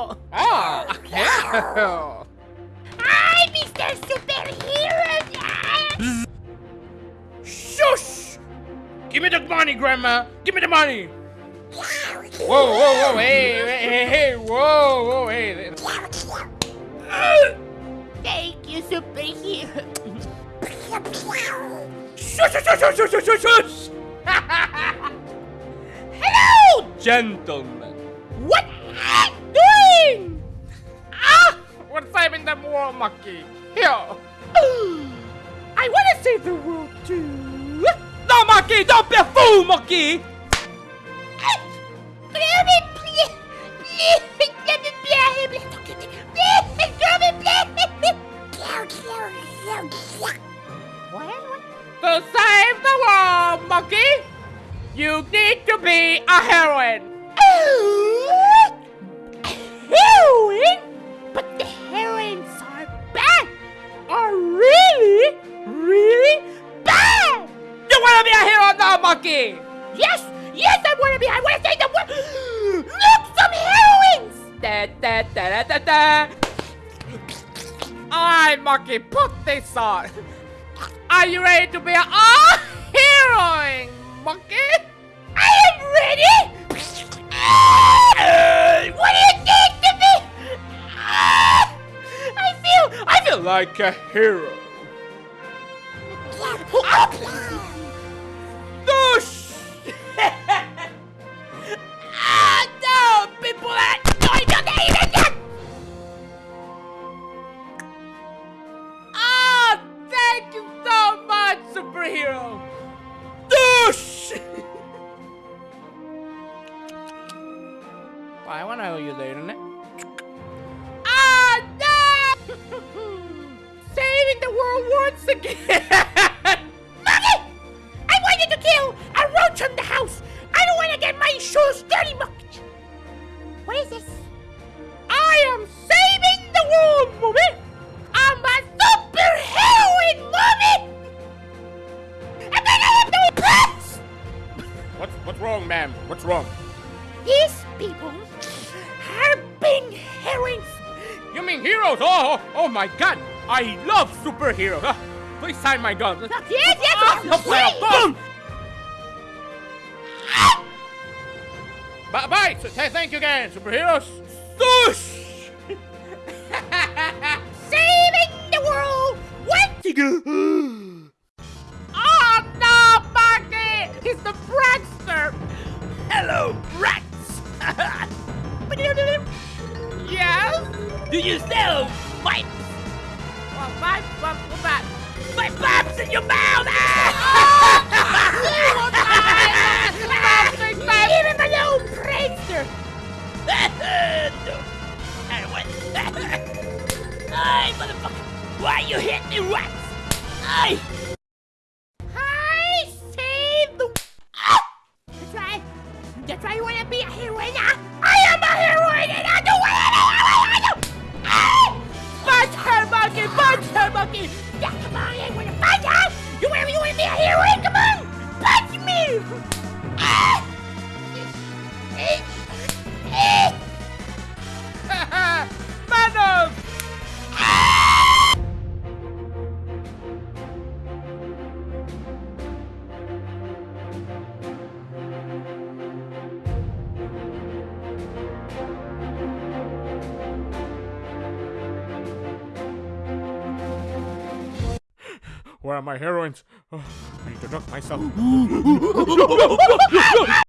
Oh, hero! I'm Mr. Superhero! Shush! Give me the money, Grandma! Give me the money! Whoa, whoa, whoa, hey, hey, hey, hey, whoa, whoa, hey. Thank you, Superhero! Shush, shush, shush, shush, shush, shush! Hello! Gentlemen. What saving Monkey. Here. I want to save the world too! No, Monkey! Don't be a fool, Monkey! To save the world, Monkey, you need to be a heroine. Heroin? Yes, yes, I want to be. I want to save the world. Look, some heroines. Da, da, da, da, da, da. Alright, Monkey, put this on. Are you ready to be a oh, heroine, Monkey? I am ready. Ah, what do you think to me? Ah, I feel, I feel Like a hero. Thank you so much, superhero. Douche! I wanna know you later, innit? Ah, no! Saving the world once again! Monkey! I want you to kill a roach from the house! I don't want to get my shoes dirty, Monkey! What is this? Ma'am? What's wrong? These people have been heroes. You mean heroes? Oh, oh, oh my God! I love superheroes. Ah, please sign my gun. Yes, yes, Ah, yes, well, please. boom! Bye bye. So, th- thank you again, superheroes. Douche! Saving the world once Do you still pipes? Well, bye, bye, bye. My pipes in your mouth! Ah! Even my own prankster! Ay, motherfucker! Why you hit me, rats? Ay! Yeah, come on, to punch her! You want, you want to be a hero? Come on! Punch me! Where are my heroines? Oh, I need to knock myself.